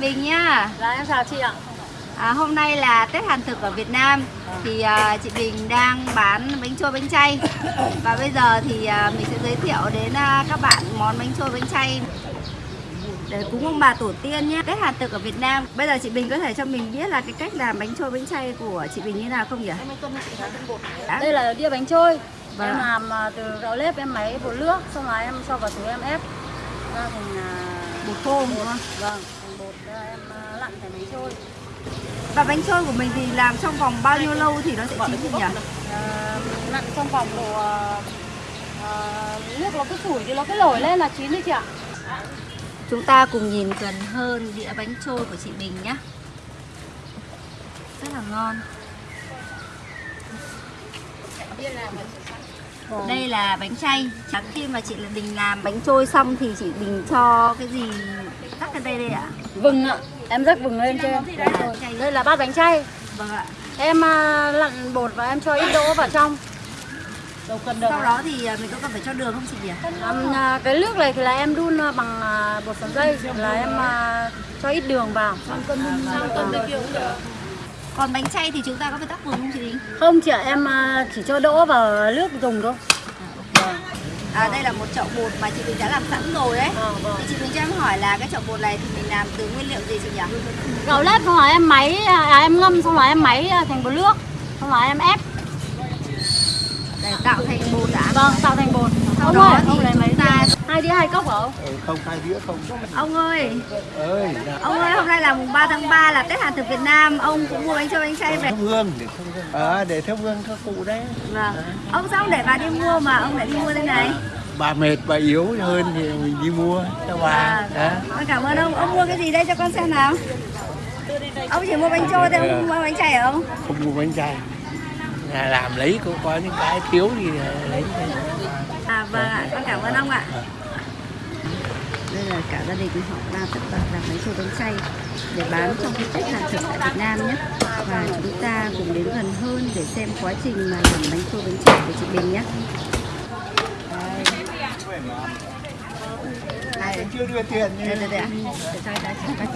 Bình nhá. Dạ em chào chị ạ. À, hôm nay là Tết Hàn thực ở Việt Nam. Thì à, chị Bình đang bán bánh trôi bánh chay. Và bây giờ thì à, mình sẽ giới thiệu đến à, các bạn món bánh trôi bánh chay. Để cúng ông bà tổ tiên nhé. Tết Hàn thực ở Việt Nam. Bây giờ chị Bình có thể cho mình biết là cái cách làm bánh trôi bánh chay của chị Bình như nào không nhỉ? Đây là đĩa bánh trôi. Vâng. Em làm từ gạo nếp em máy bột nước, xong rồi em cho vào túi em ép. Ra thành Bột khô đúng không? Vâng, thành bột ra em à, thành bánh trôi. Và bánh trôi của mình thì làm trong vòng bao nhiêu lâu thì nó sẽ chín chị nhỉ? À, lặn trong vòng độ à, à, nước nó cứ sủi thì nó cứ nổi lên là chín đấy chị ạ. Chúng ta cùng nhìn gần hơn đĩa bánh trôi của chị Bình nhé Rất là ngon Đây là bánh chay Chắc khi mà chị là Bình làm bánh trôi xong thì chị Bình cho cái gì rắc lên đây đây ạ? Vừng ạ. Em rắc vừng lên trên. Đây là bát bánh chay. Vâng ạ Em à, lặn bột và em cho ít đỗ vào trong. Đâu cần được. Sau đó thì à, mình có cần phải cho đường không chị nhỉ? À, cái nước này thì là em đun à, bằng bột sắn dây là em cho ít đường vào. Còn bánh chay thì chúng ta có phải rắc vừng không chị Bình? Không chị ạ, em chỉ cho đỗ vào nước dùng thôi. À, đây là một chậu bột mà chị Bình đã làm sẵn rồi đấy Ờ, vâng. Thì chị Bình cho em hỏi là cái chậu bột này thì mình làm từ nguyên liệu gì chị nhỉ? Gạo nếp xong rồi em máy, à, em ngâm xong rồi em máy à, thành bột nước, xong rồi em ép. Để tạo thành bột đã Vâng, tạo thành bột. Sau ông đó ơi, thì lấy đĩa? Hai đĩa hai cốc hả ông? Ừ, không hai đĩa không. Ông ơi, ơi là ông ơi hôm nay là mùng 3 tháng 3 là Tết Hàn thực Việt Nam. Ông cũng mua bánh trôi bánh chay về. Thắp hương để thắp hương. À, để thắp hương các cụ đấy. Vâng. Ông sao ông để bà đi mua mà ông lại đi mua thế này? Bà mệt bà yếu hơn thì mình đi mua cho bà. À, Con cảm ơn ông. Ông mua cái gì đây cho con xem nào. Ông chỉ mua bánh trôi thôi, ông không mua bánh chay hả ông? không mua bánh chay. Nhà làm lấy cũng có những cái thiếu thì lấy. thôi. À vâng ạ, con cảm ơn ông ạ. Đây là cả gia đình họ đang tất bật làm bánh trôi bánh chay để bán trong cái Tết Hàn thực tại Việt Nam nhé. Và chúng ta cùng đến gần hơn để xem quá trình mà làm bánh trôi bánh chay của chị Bình nhé. Đây. chưa đưa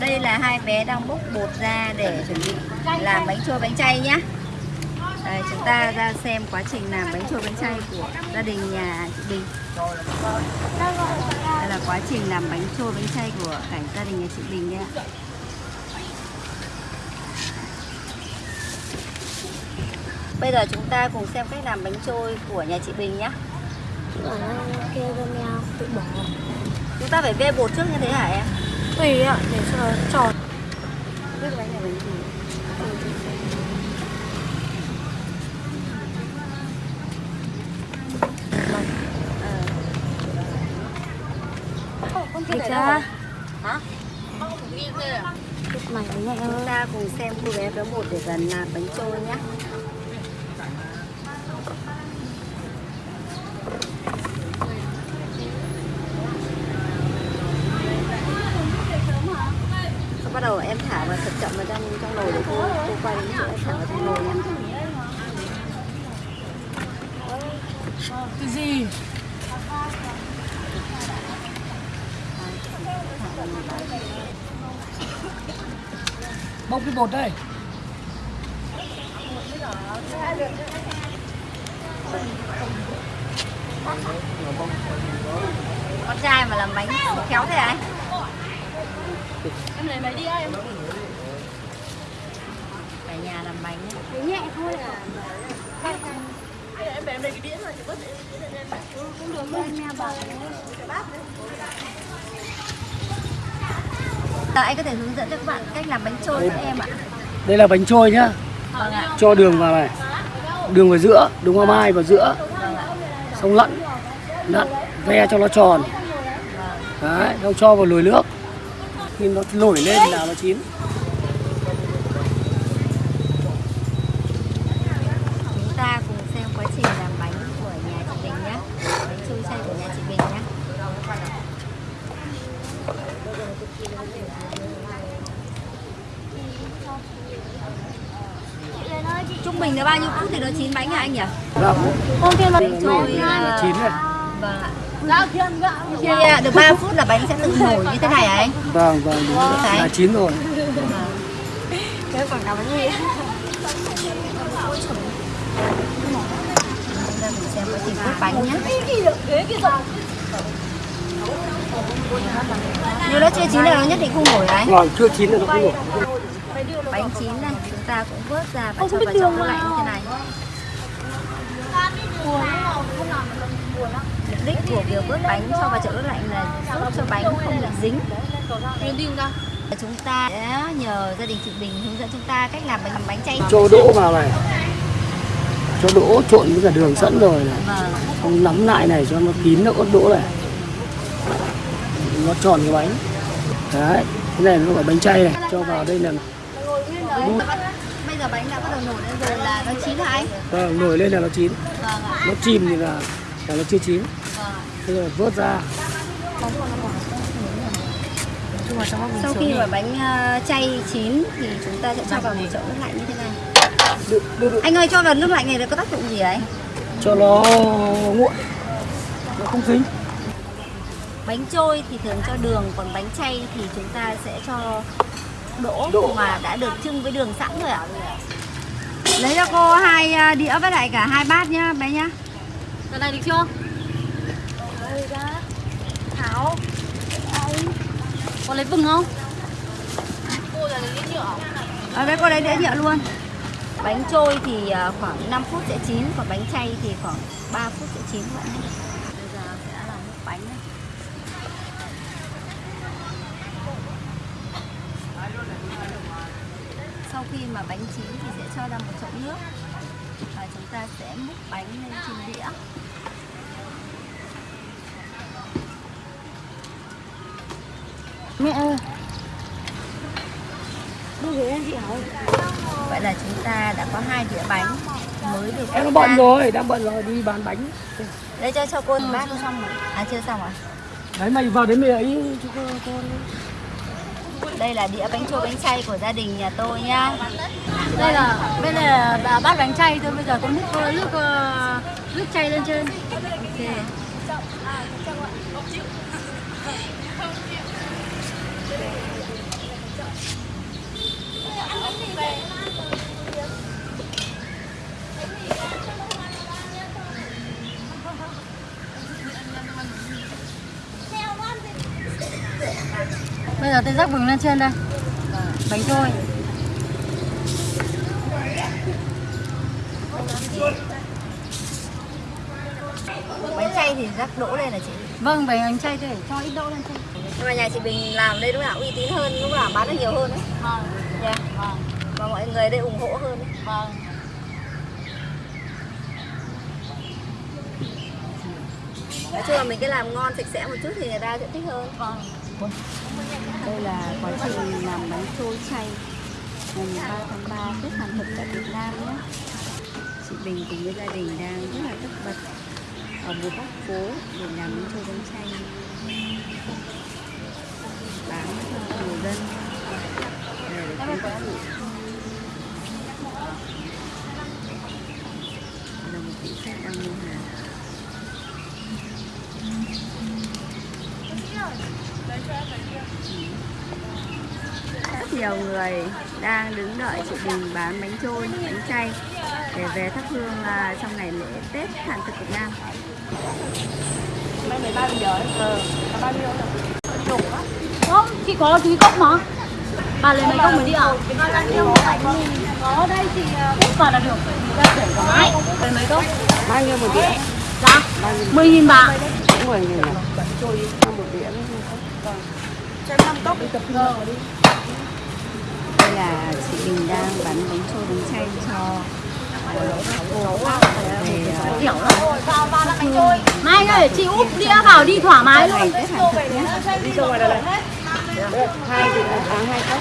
tiền là hai bé đang bốc bột ra để chuẩn bị làm bánh trôi bánh chay nhá đây, chúng ta ra xem quá trình làm bánh trôi bánh chay của gia đình nhà chị Bình đây là quá trình làm bánh trôi bánh chay của cả gia đình nhà chị Bình đấy ạ Bây giờ chúng ta cùng xem cách làm bánh trôi của nhà chị Bình nhé. Chúng ta phải vê bột trước như thế hả em? Tùy ạ, để cho tròn. Biết bánh này bánh gì Không chưa? Hả? Mày nhẹ Chúng ta cùng xem cô bé béo bột để gần làm bánh trôi nhé bắt đầu em thả vào thật chậm vào trong trong nồi để cô cô quay đến chỗ em thả vào trong nồi nhé Cái gì? Bốc cái bột đây Con trai mà làm bánh khéo thế anh Em lấy mấy đĩa em? Cả nhà làm bánh nhé Nhẹ thôi à. Giờ anh có thể hướng dẫn cho các bạn cách làm bánh trôi cho em ạ. Đây là bánh trôi nhá. Vâng ạ. Cho đường vào này. Đường vào giữa đường hoa mai vào giữa. Xong lặn lặn ve cho nó tròn. Đấy xong cho vào nồi nước. Khi nó nổi lên là nó chín chúng ta cùng xem quá trình làm bánh của nhà chị Bình nhé bánh trôi chay của nhà chị Bình nhé là bao nhiêu phút thì nó chín bánh hả anh nhỉ Vâng, nổi lên là chín này vâng ạ Khi à, được 3 phút là bánh sẽ tự nổi như thế này hả anh? vâng vâng đúng rồi. Là chín rồi Bây giờ mình xem quá trình cốt bánh nhé. Nếu nó chưa chín là nó nhất định không nổi đấy. còn chưa chín là nó không nổi Bánh chín này chúng ta cũng vớt ra và cho vào trong tủ lạnh như thế này. Mục đích của việc vớt bánh cho vào chậu tủ lạnh là giúp cho bánh không bị dính. Chúng ta sẽ nhờ gia đình chị Bình hướng dẫn chúng ta cách làm bánh làm bánh chay. cho đỗ vào này cho đỗ trộn với cả đường sẵn rồi này Vâng. không nắm lại này cho nó kín nó ớt đỗ này nó tròn cái bánh đấy cái này nó gọi bánh chay này cho vào đây là Bây giờ bánh đã bắt đầu nổi lên rồi là nó chín hả anh? vâng, nổi lên là nó chín Vâng ạ. nó chìm thì là, là nó chưa chín Vâng. bây giờ vớt ra Sau khi mà bánh ờ, chay chín thì chúng ta sẽ cho vào một chậu nước lạnh như thế này. được, được, được. Anh ơi cho vào nước lạnh này nó có tác dụng gì ấy? cho nó nguội nó không dính Bánh trôi thì thường cho đường, còn bánh chay thì chúng ta sẽ cho đỗ, Đỗ. mà đã được trưng với đường sẵn rồi ạ. Lấy cho cô hai ờ, đĩa với lại cả hai bát nhá bé nhá. Cái này được chưa? Thảo. Có lấy vừng không? Ở đây cô lấy đĩa nhựa luôn. Bánh trôi thì ờ, khoảng 5 phút sẽ chín, còn bánh chay thì khoảng 3 phút sẽ chín vậy. Bây giờ sẽ làm nước bánh nhá. Sau khi mà bánh chín thì sẽ cho ra một chậu nước và chúng ta sẽ múc bánh lên trên đĩa. Mẹ ơi. Vậy là chúng ta đã có hai đĩa bánh mới được em bận rồi đang bận rồi đi bán bánh Đây cho cho cô một bát xong rồi. À chưa xong rồi. đấy mày vào đến mày ấy cho con đây là đĩa bánh trôi bánh chay của gia đình nhà tôi nhá. Đây là bên này là bát bánh chay thôi, bây giờ có múc nước nước ờ, nước chay lên trên. Ok. Bây giờ tôi rắc vừng lên trên đây. Bánh trôi. Bánh chay thì rắc đỗ lên là chị. Vâng, bánh chay thì cho ít đậu lên trên. Nhưng mà nhà chị Bình làm đây lúc nào uy tín hơn, lúc nào bán được nhiều hơn đấy. Vâng, Dạ. vâng, Và mọi người đây ủng hộ hơn đấy. vâng. Nói chung là mình cứ làm ngon sạch sẽ một chút thì người ta sẽ thích hơn. Vâng. Đây là quá trình làm bánh trôi chay ngày 3 tháng 3 Tết Hàn Thực tại Việt Nam nhé. Chị Bình cùng với gia đình đang rất là tất bật ở một góc phố để làm bánh trôi bánh chay bán cho người dân để được cung cấp vụ. Là một vị khách đang mua hàng rất nhiều người đang đứng đợi chị Bình bán bánh trôi, bánh chay để về thắp hương à, trong ngày lễ Tết Hàn thực Việt Nam. Không, chị có túi cốc mà. Bà lấy mấy cốc mới đi ạ? Có đây thì cốc vào là được. Ra để có mãi. Lấy mấy cốc? bao nhiêu một đĩa Dạ. 10 nghìn bà. cũng mười nghìn à một đĩa Đây là chị Bình đang bán bánh trôi, bánh chay cho các cô về Hiểu rồi. Mai ơi, chị úp đĩa vào đi thoải mái luôn. Tết Hàn thực nhé. hai hai cốc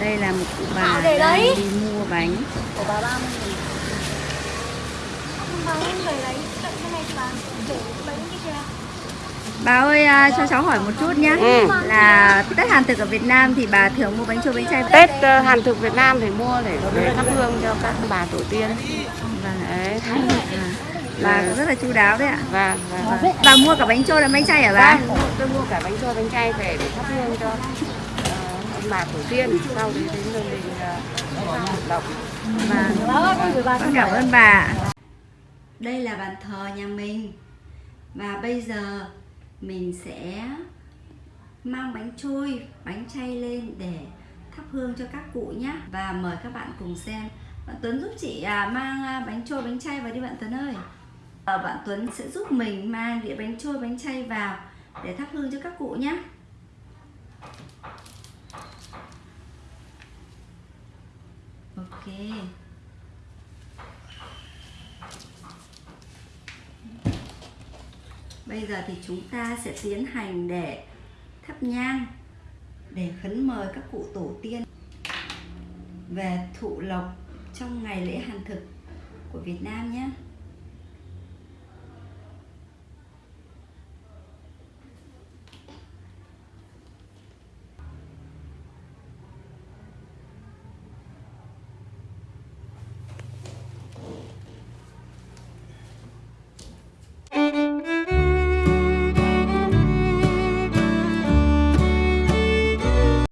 Đây là một cụ bà đang đấy. đi mua bánh. Bà ơi à, cho cháu hỏi một chút nhé Ừ. Là Tết Hàn thực ở Việt Nam thì bà thường mua bánh trôi bánh chay Tết ờ, Hàn thực Việt Nam thì mua để thắp hương cho các bà tổ tiên. Vâng. Đấy. Bà cũng rất là chu đáo đấy ạ Và và Bà mua cả bánh trôi lẫn bánh chay hả bà? Vâng, tôi mua cả bánh trôi bánh chay về để thắp hương cho ờ, ông bà tổ tiên sau đấy đến nơi mình uh, động. Vâng, con cảm ơn bà đây là bàn thờ nhà mình. Và bây giờ mình sẽ mang bánh trôi, bánh chay lên để thắp hương cho các cụ nhé Và mời các bạn cùng xem. Bạn Tuấn giúp chị à, mang à, bánh trôi, bánh chay vào đi bạn Tuấn ơi. Ờ, Bạn Tuấn sẽ giúp mình mang đĩa bánh trôi, bánh chay vào để thắp hương cho các cụ nhé Ok. Bây giờ thì chúng ta sẽ tiến hành để thắp nhang, để khấn mời các cụ tổ tiên về thụ lộc trong ngày lễ hàn thực của Việt Nam nhé.